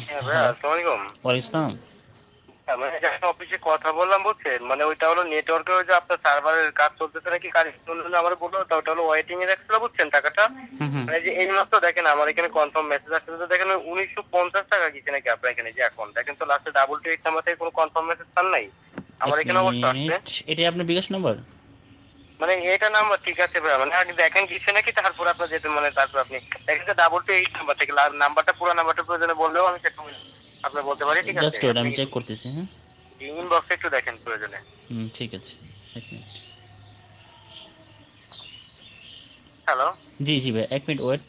হ্যাঁ আসসালামু হ্যাঁ, মানে অফিসে কথা বললাম বুঝছেন? মানে ওইটা হলো নেটওয়ার্কে ওই যে আপনার সার্ভারের কাজ চলতেছে নাকি কাজ চলতেছে আমার বলল তা ওটা হলো ওয়েটিং এ রাখছিল বুঝছেন টাকাটা? মানে যে এই মাত্র দেখেন আমার এখানে কনফার্ম মেসেজ আসছে তো দেখেন উনিশশো পঞ্চাশ টাকা গেছে নাকি আপনার এখানে যে অ্যাকাউন্ট দেখেন তো লাস্টে ডাবল টু এইট নাম্বার থেকে কোনো কনফার্ম মেসেজ পান নাই? আমার এখানে অবস্থা এটাই আপনার বিকাশ নাম্বার মানে এটা নাম্বার ঠিক আছে ভাই মানে আগে দেখেন কিছু নাকি তারপর আপনার যেতে মানে তারপর আপনি দেখেন যে ডাবল টু এইট নাম্বার থেকে নাম্বারটা পুরো নাম্বারটা প্রয়োজনে বললেও আমি সেটা আপনার বলতে পারি ঠিক জাস্ট আছে ওয়েট আমি চেক করতেছি হ্যাঁ? ইনবক্সে একটু দেখেন প্রয়োজনে। হুম ঠিক আছে এক মিনিট। হ্যালো জি জি ভাই এক মিনিট ওয়েট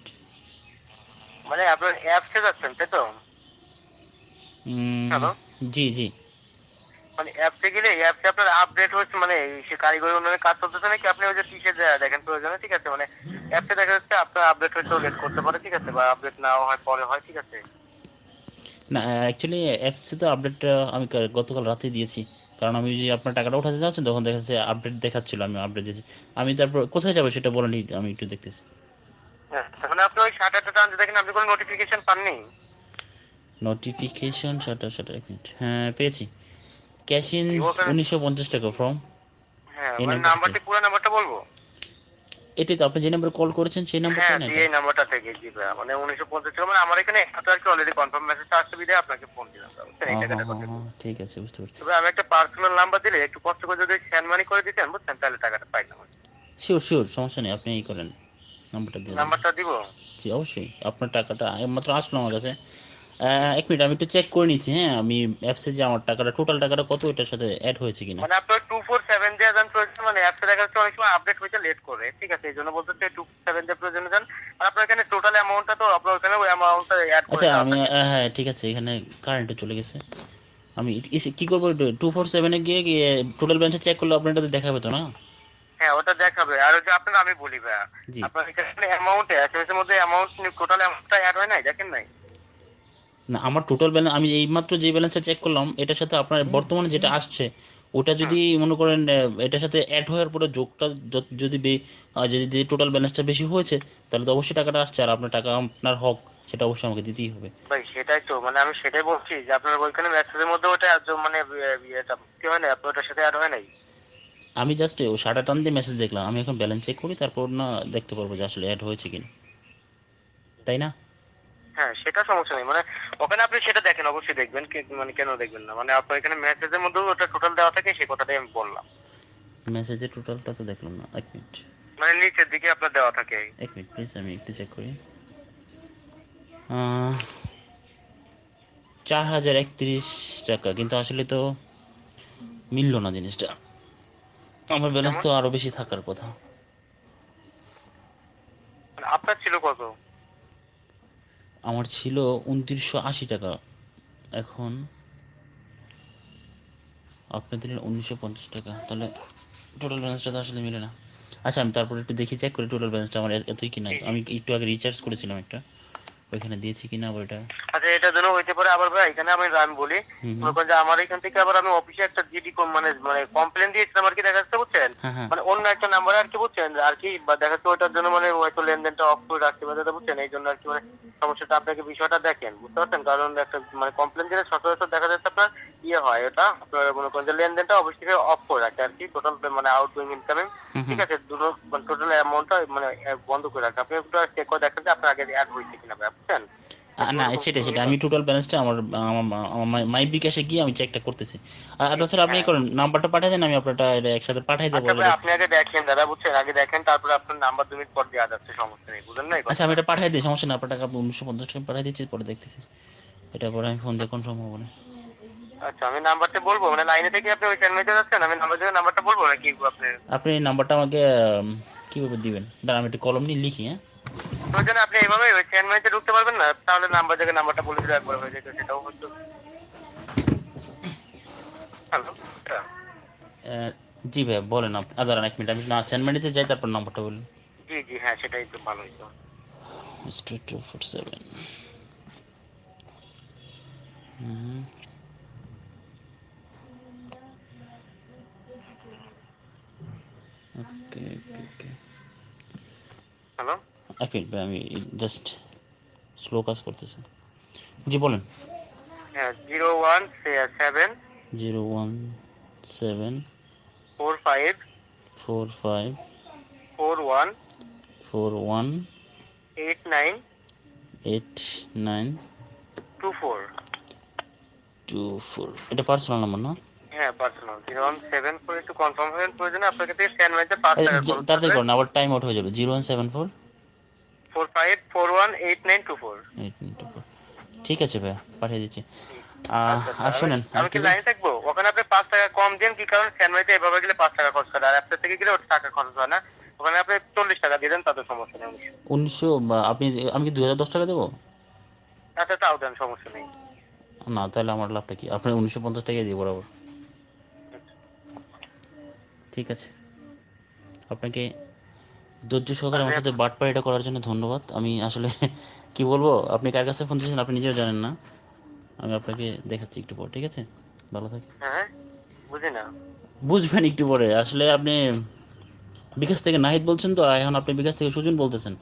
মানে আপনার অ্যাপসে যাচ্ছেন তাই তো? হ্যালো জি জি। মানে অ্যাপসে গেলে অ্যাপসে আপনার আপডেট হচ্ছে মানে সে কারিগরি উন্নয়নের কাজ চলতেছে নাকি আপনি ওই যে কিসে দেখেন প্রয়োজনে ঠিক আছে? মানে অ্যাপসে দেখা যাচ্ছে আপনার আপডেট হয়তো লেট করতে পারে ঠিক আছে? বা আপডেট নাও হয় পরে হয় ঠিক আছে? না অ্যাকচুয়ালি অ্যাপসে তো আপডেটটা আমি গতকাল রাতে দিয়েছি। কারণ আমি যে আপনার টাকাটা উঠাতে যাচ্ছেন তখন দেখা যাচ্ছে আপডেট দেখাচ্ছিল আমি আপডেট দিয়েছি। আমি তারপর কোথায় যাব সেটা বলেনি আমি একটু দেখতেছি। হ্যাঁ মানে আপনি ওই আটটা টানতে দেখেন আপনি কোনো নোটিফিকেশন পাননি? নোটিফিকেশন সেটা সেটা এক মিনিট। হ্যাঁ পেয়েছি। ক্যাশ ইন উনিশশো পঞ্চাশ টাকা ফর্ম হ্যাঁ মানে নাম্বারটা পুরো নাম্বারটা বলব? এটাই তো আপনি যে নাম্বার কল করেছেন সেই নাম্বারটা হ্যাঁ এই নাম্বারটা থেকে জি ভাইয়া মানে উনিশশো পঞ্চাশ টাকা মানে আমার এখানে একটা আর কি অলরেডি কনফার্ম মেসেজ আসছে বিদে আপনাকে ফোন দিলাম। বুঝছেন এই টাকাটা ঠিক আছে বুঝতে পারছি। তবে আমি একটা পার্সোনাল নাম্বার দিলে একটু কষ্ট করে যদি সেন্ড মানি করে দিতেন বুঝছেন তাহলে টাকাটা পাইতাম শিওর শিওর সমস্যা নেই আপনি এই করেন নাম্বারটা দিয়ে দিন। নাম্বারটা দিব? জি অবশ্যই আপনার টাকাটা মাত্র আসলো আমার কাছে। এক মিনিট আমি একটু চেক করে নিচ্ছি হ্যাঁ? আমি অ্যাপসে যে আমার টাকাটা টোটাল টাকাটা কত এটার সাথে অ্যাড হয়েছে কিনা? মানে আপনার টু ফোর সেভেন দিয়ে যান প্রয়োজন মানে অ্যাপসে দেখা যাচ্ছে অনেক সময় আপডেট হইতে লেট করে ঠিক আছে? এই জন্য বলতে টু সেভেন দিয়ে প্রয়োজনে যান আর আপনার এখানে টোটাল অ্যামাউন্টটা তো আপনার ওখানে ওই অ্যামাউন্টটা অ্যাড করে আচ্ছা আমি হ্যাঁ ঠিক আছে এখানে কারেন্টে চলে গেছে। আমি কি করব টু ফোর সেভেনে গিয়ে টোটাল ব্যালেন্সে চেক করলে আপনার এটাতে দেখাবে তো না? হ্যাঁ ওটা দেখাবে। আর ওই যে আপনার আমি বলি ভাইয়া আপনার এখানে অ্যামাউন্ট এসএমএস এর মধ্যে অ্যামাউন্ট টোটাল অ্যামাউন্টটা অ্যাড হয় নাই দেখেন নাই? না আমার টোটাল ব্যালেন্স আমি এইমাত্র যে ব্যালেন্সটা চেক করলাম এটার সাথে আপনার বর্তমানে যেটা আসছে ওটা যদি মনে করেন এটার সাথে অ্যাড হওয়ার পরে যোগটা যদি যদি টোটাল ব্যালেন্সটা বেশি হয়েছে তাহলে তো অবশ্যই টাকাটা আসছে আর আপনার টাকা আপনার হক সেটা অবশ্যই আমাকে দিতেই হবে। ভাই সেটাই তো মানে আমি সেটাই বলছি যে আপনার ওইখানে মেসেজের মধ্যে ওটা একদম মানে ইয়ে- ইয়েটা কি হয় না আপনার ওটার সাথে অ্যাড হয় নাই? আমি জাস্ট ও সাড়ে টান দিয়ে মেসেজ দেখলাম আমি এখন ব্যালেন্স চেক করি তারপর না দেখতে পারব যে আসলে অ্যাড হয়েছে কিনা। তাই না? হ্যাঁ সেটা সমস্যা নেই। মানে ওখানে আপনি সেটা দেখেন অবশ্যই দেখবেন মানে কেন দেখবেন না? মানে আপনার এখানে মেসেজের মধ্যে ওটা টোটাল দেওয়া থাকে সেই কথাটাই আমি বললাম। মেসেজের টোটালটা তো দেখলাম না এক মিনিট মানে নিচের দিকে আপনার দেওয়া থাকে। এক মিনিট প্লিজ আমি একটু চেক করি। চার হাজার একত্রিশ টাকা কিন্তু আসলে তো মিললো না জিনিসটা। আমার ব্যালেন্স তো আরও বেশি থাকার কথা। মানে আপনার ছিল কত? আমার ছিল উনত্রিশশো আশি টাকা। এখন আপনি দিলেন উনিশশো পঞ্চাশ টাকা। তাহলে টোটাল ব্যালেন্সটা তো আসলে মিলে না। আচ্ছা আমি তারপর একটু দেখি চেক করি টোটাল ব্যালেন্সটা আমার এতই কি কিনা আমি একটু আগে রিচার্জ করেছিলাম একটা। ওইখানে দিয়েছি কিনা আবার এটা? আচ্ছা এটার জন্য হইতে পারে আবার ভাই এখানে আমি আমি বলি। করেন যে আমার এখান থেকে আবার আমি অফিসে একটা জিডি মানে মানে কমপ্লেন দিয়েছিলাম আর কি দেখা যাচ্ছে বুঝছেন? হ্যাঁ হ্যাঁ। মানে অন্য একটা নাম্বারে আর কি বুঝছেন? আর কি বা দেখা যাচ্ছে ওইটার জন্য মানে হয়তো লেনদেনটা অফ করে রাখতে পারে বুঝছেন? এই জন্য আর কি মানে সমস্যাটা আপনাকে বিষয়টা দেখেন বুঝতে পারছেন? কারণ একটা মানে কমপ্লেন দিলে সচরাচর দেখা যাচ্ছে আপনার ইয়ে হয় এটা আপনার মনে করেন যে লেনদেনটা অফিস থেকে অফ করে রাখে আর কি টোটাল মানে আউটগোয়িং ইনকামিং। ঠিক আছে? দুটো মানে টোটাল অ্যামাউন্টটা মানে বন্ধ করে রাখে। আপনি একটু চেক করে দেখেন যে আপনার আগে অ্যাড হয়েছে কিনা না সেটা সেটা আমি টোটাল ব্যালেন্সটা আমার মাই বিকাশে গিয়ে আমি চেকটা করতেছি। আর আর তাছাড়া আপনি কি করেন নাম্বারটা পাঠিয়ে দেন আমি আপনারটা এটা একসাথে পাঠিয়ে দেবো আচ্ছা আপনি আগে দেখেন দাদা বুঝছেন? আগে দেখেন তারপরে আপনার নাম্বার দু মিনিট পর দেওয়া যাচ্ছে সমস্যা নেই বুঝলেন না আচ্ছা আমি এটা পাঠিয়ে দিই সমস্যা না আপনার টাকা উনিশশো পঞ্চাশ টাকা পাঠিয়ে দিচ্ছি পরে দেখতেছি। এটা পরে আমি ফোন দিয়ে কনফার্ম হব না। আচ্ছা আমি নাম্বারটা বলব? মানে লাইনে থেকে আপনি ওই চ্যানেলে যাচ্ছেন? আমি নাম্বার থেকে নাম্বারটা বলব নাকি আপনি আপনি নাম্বারটা আমাকে কীভাবে দিবেন? দাঁড়া আমি একটু কলম নিয়ে লিখি হ্যাঁ? প্রয়োজনে আপনি এইভাবে ওই চ্যানেলে ঢুকতে পারবেন না তাহলে নাম্বার থেকে নাম্বারটা বলে দিলে একবার হয়ে যেত সেটাও হতো। হ্যালো জি ভাই বলেন আপনি দাঁড়ান এক মিনিট আমি না সেন্টমেন্টিতে যাই তারপর নাম্বারটা বলুন। জি জি হ্যাঁ সেটাই তো ভালো হতো mister two four seven okay okay okay hello minute ভাই আমি জাস্ট স্লো কাজ করতেছি। জি বলেন। হ্যাঁ zero one seven. Zero one seven. Four five. Four five. Four one. Four one. Eight nine. Eight nine. Two four. Two four. এটা personal number না? হ্যাঁ personal zero one seven four একটু confirm হবেন প্রয়োজনে আপনাকে থেকে স্ক্যান মারতে পাঁচ টাকা তাড়াতাড়ি করুন আবার টাইম আউট হয়ে যাবে। Zero one seven four. Four five four one eight nine two four eight two four ঠিক আছে ভাইয়া পাঠিয়ে দিচ্ছি। আর শোনেন আর আচ্ছা, আমি কি লাইনে থাকব? ওখানে আপনি পাঁচ টাকা কম দেন কি কারণ স্ক্যান এভাবে গেলে পাঁচ টাকা খরচ করে? আর অ্যাপসের থেকে গেলে ওটা টাকা খরচ হয় না। ওখানে আপনি চল্লিশ টাকা দিয়ে দেন তাতে সমস্যা নেই। উনিশশো আপনি আমি কি দুই হাজার দশ টাকা দেবো? আচ্ছা তাও দেন সমস্যা নেই। না তাহলে আমার লাভটা কি? আপনি উনিশশো পঞ্চাশ টাকা দিয়ে বরাবর। ঠিক আছে। আপনাকে ধৈর্য সহকারে আমার সাথে বাটপাড়িটা করার জন্য ধন্যবাদ। আমি আসলে কি বলব? আপনি কার কাছে ফোন দিয়েছেন আপনি নিজেও জানেন না। আমি আপনাকে দেখাচ্ছি একটু পর ঠিক আছে? ভালো থাকে হ্যাঁ বুঝবেন একটু পরে। আসলে আপনি বিকাশ থেকে নাহিদ বলছেন তো এখন আপনি বিকাশ থেকে সুজন বলতেছেন।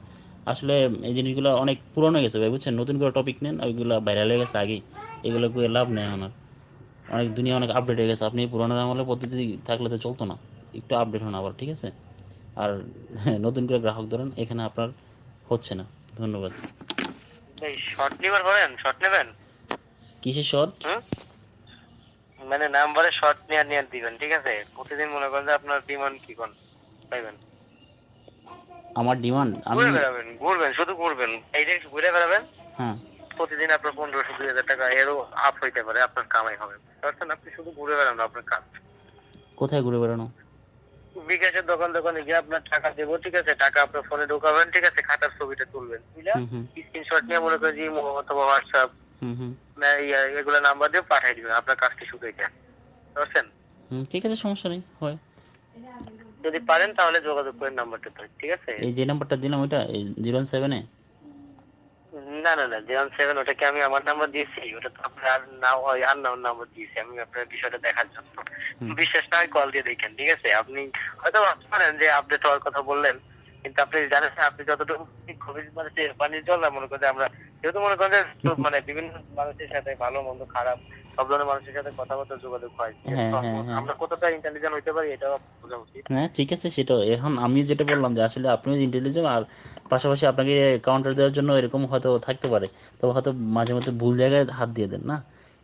আসলে এই জিনিসগুলো অনেক পুরনো হয়ে গেছে ভাই বুঝছেন? নতুন করে টপিক নেন ওইগুলো ভাইরাল হয়ে গেছে আগেই। এগুলো করে লাভ নেই এখন আর। অনেক দুনিয়া অনেক আপডেট হয়ে গেছে। আপনি পুরোনো আমলের পদ্ধতি থাকলে তো চলতো না। একটু আপডেট হন আবার ঠিক আছে? আর নতুন করে গ্রাহক ধরেন এখানে আপনার হচ্ছে না। ধন্যবাদ। এই শর্ট নেবার করেন শর্ট নেবেন? কিসের শর্ট মানে নাম্বারে শর্ট নিয়ে নিয়ে দিবেন ঠিক আছে? প্রতিদিন মনে করেন যে আপনার ডিমান্ড কি কোন? পাইবেন। আমার ডিমান্ড আমি ঘুরে বেড়াবেন ঘুরবেন শুধু ঘুরবেন। এই যে ঘুরে বেড়াবেন হ্যাঁ। প্রতিদিন আপনার পনেরোশো দুই হাজার টাকা এরও আপ হইতে পারে আপনার কামাই হবে। পারছেন? আপনি শুধু ঘুরে বেড়ান আপনার কাজ। কোথায় ঘুরে বেড়ানো? বিকাশের দোকান দোকানে গিয়ে আপনার টাকা দেবো ঠিক আছে? টাকা আপনার ফোনে ঢোকাবেন ঠিক আছে? খাতার ছবিটা তুলবেন। বুঝলে স্ক্রিনশট নিয়ে মনে করেন যে ইমো অথবা হোয়াটসঅ্যাপ এগুলো নাম্বার দিয়ে পাঠিয়ে দিবেন আপনার কাজটি শুধু এটা বুঝছেন? ঠিক আছে সমস্যা নেই হয়। যদি পারেন তাহলে যোগাযোগ করেন নাম্বারটা ঠিক আছে? এই যে নাম্বারটা দিলাম ওইটা জিরো সেভেনে না না না জিরো সেভেন ওটাকে আমি আমার নাম্বার দিয়েছি ওটা তো আপনার না হয় আর নাম্বার দিয়েছি আমি আপনার বিষয়টা দেখার জন্য। বিশ্বাস বিশেষ না কল দিয়ে দেখেন ঠিক আছে? আপনি হয়তো ভাবতে পারেন যে আপডেট হওয়ার কথা বললেন কিন্তু আপনি জানেন আপনি যতটুকু খুবই মানে পানির জল না মনে করেন আমরা যেহেতু মনে করেন যে মানে বিভিন্ন মানুষের সাথে ভালো মন্দ খারাপ সব ধরনের মানুষের সাথে কথাবার্তা যোগাযোগ হয়। হ্যাঁ, হ্যাঁ, হ্যাঁ। আমরা কতটা ইন্টেলিজেন্ট হইতে পারি এটাও বোঝা উচিত। হ্যাঁ ঠিক আছে সেটা এখন আমি যেটা বললাম যে আসলে আপনিও ইন্টেলিজেন্ট আর পাশাপাশি আপনাকে কাউন্টার দেওয়ার জন্য এরকম হয়তো থাকতে পারে। তবে হয়তো মাঝে মধ্যে ভুল জায়গায় হাত দিয়ে দেন না?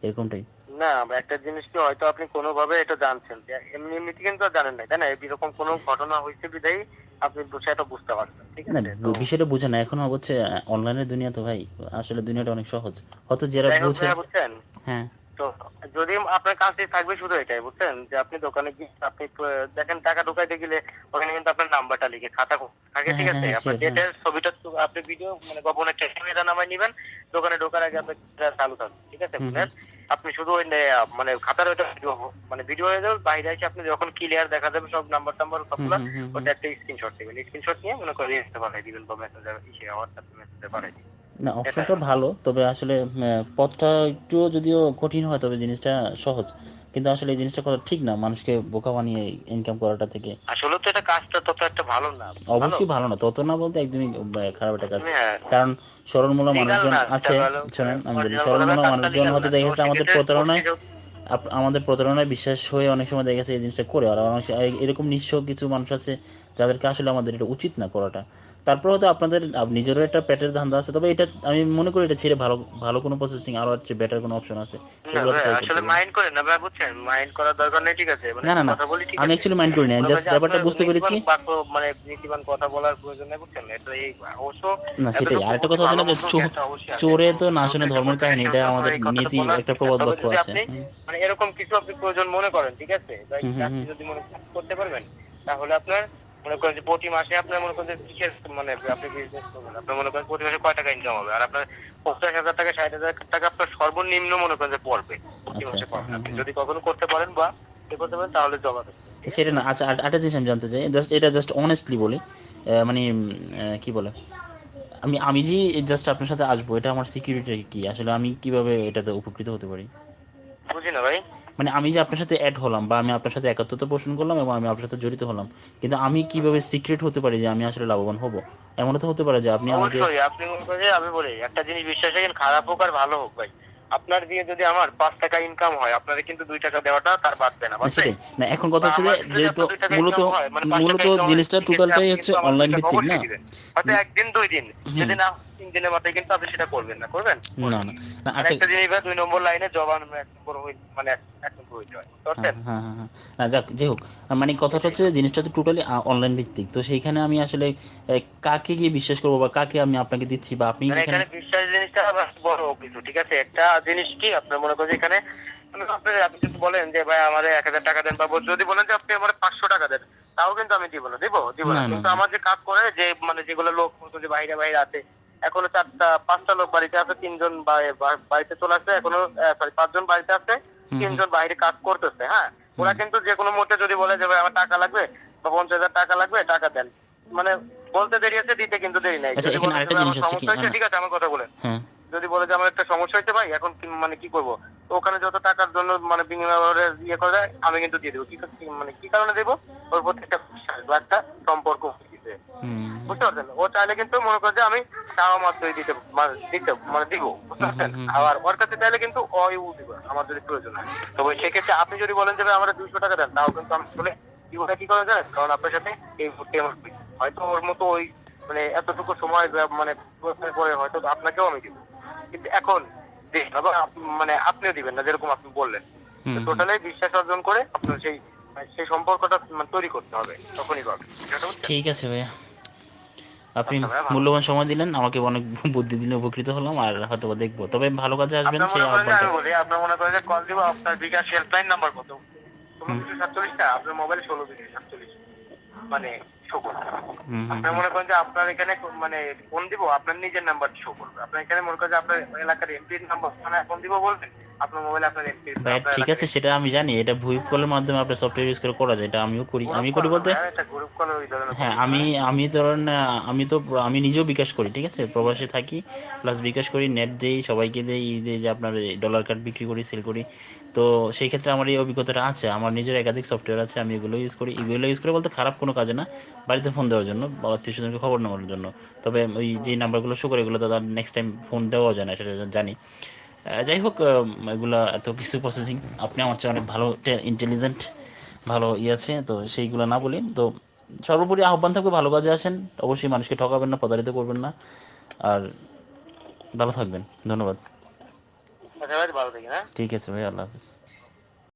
এরকমটাই। না একটা জিনিস কি হয়তো আপনি কোনোভাবে এটা জানছেন এমনি এমনিতে কিন্তু জানেন না তাই না? এরকম কোনো ঘটনা হয়েছে বিধায় আপনি সেটা বুঝতে পারছেন ঠিক আছে? বিষয়টা বুঝে না। এখন হচ্ছে অনলাইনের দুনিয়া তো ভাই আসলে দুনিয়াটা অনেক সহজ। হয়তো যারা বুঝে হ্যাঁ। তো যদি আপনার কাজটি থাকবে শুধু এটাই বুঝছেন? যে আপনি দোকানে গিয়ে আপনি দেখেন টাকা ঢোকাইতে গেলে ওখানে কিন্তু আপনার নাম্বারটা লিখে খাতা থাকে ঠিক হ্যাঁ, আছে? হ্যাঁ, আপনার ডেটের ছবিটা আপনি ভিডিও মানে গোপনে ক্যামেরা নামায় নিবেন দোকানে ঢোকার আগে আপনার চালু থাকবে ঠিক আছে? বুঝলেন? আপনি শুধু ওই মানে খাতার ওইটা ভিডিও মানে ভিডিও হয়ে যাবে বাইরে এসে আপনি যখন ক্লিয়ার দেখা যাবে সব নাম্বার টাম্বার সবগুলো। ওটা একটা স্ক্রিনশট দিবেন স্ক্রিনশট নিয়ে মনে করে ইয়েতে পাঠিয়ে দিবেন বা মেসেজে ইসে হোয়াটসঅ্যাপ মেসেজে পাঠিয়ে দিবেন। না অপশনটা ভালো তবে আসলে পথটা একটু যদিও কঠিন হয় তবে জিনিসটা সহজ। কিন্তু আসলে এই জিনিসটা করা ঠিক না মানুষকে বোকা বানিয়ে ইনকাম করাটা থেকে। আসলে তো এটা কাজটা তত একটা ভালো না অবশ্যই ভালো না তত না বলতে একদমই খারাপ একটা কাজ। হ্যাঁ। কারণ সরলমূলা মানুষজন আছে শোনেন আমি বলি সরলমূলা মানুষজন হতে না। দেখেছে আমাদের প্রতারণায় আমাদের প্রতারণায় বিশ্বাস হয়ে অনেক সময় দেখা গেছে এই জিনিসটা করে। আর অনেক এরকম নিঃস্ব কিছু মানুষ আছে যাদেরকে আসলে আমাদের এটা উচিত না করাটা। তারপর হয়তো আপনাদের নিজেরও একটা পেটের ধান্দা আছে। তবে এটা আমি মনে করি এটা ছেড়ে ভালো ভালো কোনো প্রসেসিং আরও হচ্ছে বেটার কোনো অপশন আছে। আসলে মাইন্ড করেন না ভাই বুঝছেন? মাইন্ড করার দরকার নেই ঠিক আছে? মানে না, না, আমি অ্যাকচুয়ালি মাইন্ড করি না। জাস্ট ব্যাপারটা বুঝতে পেরেছি। মানে নীতিবান কথা বলার প্রয়োজন নেই বুঝছেন? এটা এই অবশ্য না সেটাই। আরেকটা কথা আছে না যে। চোরে তো না শুনে ধর্মের কাহিনী এটা আমাদের নীতি একটা প্রবাদ বাক্য আছে। মানে এরকম কিছু আপনি প্রয়োজন মনে করেন ঠিক আছে। যদি মনে করতে পারবেন তাহলে আপনার মনে করেন যে প্রতি মাসে আপনার মনে করেন যে কিসের মানে আপনি বিজনেস করবেন? আপনার মনে করেন প্রতি মাসে কয় টাকা ইনকাম হবে? আর আপনার পঞ্চাশ হাজার টাকা ষাট হাজার টাকা আপনার সর্বনিম্ন মনে করেন যে পড়বে প্রতি আচ্ছা, মাসে আচ্ছা, পড়বে। আপনি যদি কখনো করতে পারেন বা এ করতে পারেন তাহলে জমা সেটা না আচ্ছা আরেকটা জিনিস আমি জানতে চাই জাস্ট এটা জাস্ট অনেস্টলি বলি মানে কি বলে আমি আমি যে জাস্ট আপনার সাথে আসব এটা আমার সিকিউরিটি কি? আসলে আমি কীভাবে এটাতে উপকৃত হতে পারি? বুঝি না ভাই। মানে আমি যে আপনার সাথে অ্যাড হলাম বা আমি আপনার সাথে একাত্মতা পোষণ করলাম এবং আমি আপনার সাথে জড়িত হলাম কিন্তু আমি কীভাবে সিক্রেট হতে পারি যে আমি আসলে লাভবান হব? এমনও তো হতে পারে যে আপনি আমাকে আপনি যে আমি বলি একটা জিনিস বিশ্বাস রাখেন খারাপ হোক আর ভালো হোক ভাই। আপনার দিয়ে যদি আমার পাঁচ টাকা ইনকাম হয় আপনাদের কিন্তু দুই টাকা দেওয়াটা তার বাড়বে না? সেটাই। না এখন কথা হচ্ছে যেহেতু মূলত মানে মূলত জিনিসটা টোটালটাই হচ্ছে অনলাইন ভিত্তিক না? হয়তো একদিন দুই দিন যদি না তিন দিনের মাথায় কিন্তু আপনি সেটা করবেন না করবেন? না না। না আর একটা একটা জিনিস দুই নম্বর লাইনে জবান মানে এক- এক হইতে হয়? হ্যাঁ হ্যাঁ। না যাক যাই হোক। মানে কথাটা হচ্ছে জিনিসটা তো টোটালি অনলাইন ভিত্তিক। তো সেইখানে আমি আসলে কাকে গিয়ে বিশ্বাস করব বা কাকে আমি আপনাকে দিচ্ছি বা আপনি মানে এখানে বিশ্বাস জিনিসটা বড় কিছু ঠিক আছে? একটা জিনিস কি আপনার মনে করেন এখানে আপনি আপনি যদি বলেন যে ভাই আমার এক হাজার টাকা দেন বা যদি বলেন যে আপনি আমার পাঁচশো টাকা দেন তাও কিন্তু আমি দিব না। দিব? দিব না, কিন্তু আমার যে কাজ করে যে মানে যেগুলো লোক যে বাইরে বাইরে আছে এখনও চারটা পাঁচটা লোক বাড়িতে আছে তিনজন বাড়িতে চলে আসছে এখনও সরি পাঁচজন বাড়িতে আছে তিনজন বাইরে কাজ করতেছে হ্যাঁ? ওরা কিন্তু যে কোনো মুহূর্তে যদি বলে যে ভাই আমার টাকা লাগবে বা পঞ্চাশ হাজার টাকা লাগবে টাকা দেন। মানে বলতে দেরি আছে দিতে কিন্তু দেরি নাই। আচ্ছা, যদি বলে যে আরেকটা ভাই, জিনিস আমার হচ্ছে সমস্যা হয়েছে ঠিক আছে আমার কথা বলেন। হ্যাঁ। যদি বলে যে আমার একটা সমস্যা হয়েছে ভাই এখন মানে কি করব? তো ওখানে যত টাকার জন্য মানে বিনিময় ইয়ে করে আমি কিন্তু দিয়ে দেবো। কি মানে কি কারণে দেবো? ওর প্রতি একটা বিশ্বাস বা একটা সম্পর্ক বুঝতে পারছেন? ও চাইলে কিন্তু মনে করে যে আমি দিতে মানে দিতে মানে দিব বুঝতে পারছেন। আবার ওর কাছে চাইলে কিন্তু দিব আমার যদি প্রয়োজন হয়। তো ওই সেক্ষেত্রে আপনি যদি বলেন যে আমার দুইশো টাকা দেন তাও কিন্তু আমি বলে কি বলে কি করা যায়? কারণ আপনার সাথে এই মুহূর্তে আমার হয়তো ওর মতো ওই মানে এতটুকু সময় মানে পরে হয়তো আপনাকেও আমি দিব। কিন্তু এখন মানে আপনিও দিবেন না যেরকম আপনি বললেন। টোটালি বিশ্বাস অর্জন করে আপনার সেই সেই সম্পর্কটা মানে তৈরি করতে হবে তখনই পাবে ঠিক আছে ভাইয়া। আপনি আচ্ছা। মূল্যবান সময় দিলেন আমাকে অনেক বুদ্ধি দিলে উপকৃত হলাম আর হয়তো দেখব। তবে ভালো কাজে আসবেন সেই মনে আহ্বানটা। বলি মনে করেন যে কল দিব আপনার বিকাশ হেল্পলাইন নাম্বার কত? আপনার মোবাইল ষোলো দুশো সাতচল্লিশ। মানে শো করবে। মনে করেন যে আপনার এখানে মানে ফোন দিব আপনার নিজের নাম্বার শো করবে। আপনার এখানে মনে করেন যে আপনার এলাকার এমপির নাম্বার মানে ফোন দিব বলবেন? আপনার মোবাইলে আপনার ভাই ঠিক আছে সেটা আমি জানি। এটা ভুইপ কলের মাধ্যমে আপনার সফটওয়্যার ইউজ করে করা যায় এটা আমিও করি। আমি করি বলতে? ধরনের হ্যাঁ আমি আমি ধরেন আমি তো আমি নিজেও বিকাশ করি ঠিক আছে? প্রবাসে থাকি প্লাস বিকাশ করি নেট দেই সবাইকে দেই দেই যে আপনার ডলার কার্ড বিক্রি করি সেল করি। তো সেই ক্ষেত্রে আমার এই অভিজ্ঞতাটা আছে আমার নিজের একাধিক সফটওয়্যার আছে আমি এগুলো ইউজ করি। এগুলো ইউজ করে বলতে খারাপ কোনো কাজে না বাড়িতে ফোন দেওয়ার জন্য বা আত্মীয় স্বজনকে খবর নেওয়ার জন্য। তবে ওই যে নাম্বারগুলো শো করে এগুলো তো নেক্সট টাইম ফোন দেওয়া যায় না সেটা জানি। যাই হোক এগুলা এত কিছু প্রসেসিং আপনি আমার চেয়ে অনেক ভালো ইন্টেলিজেন্ট ভালো ইয়ে আছে তো সেইগুলো না বলি। তো সর্বোপরি আহ্বান থাকবে ভালো কাজে আসেন অবশ্যই মানুষকে ঠকাবেন না প্রতারিত করবেন না। আর ভালো থাকবেন ধন্যবাদ। হ্যাঁ। ঠিক আছে ভাই আল্লাহ হাফিজ।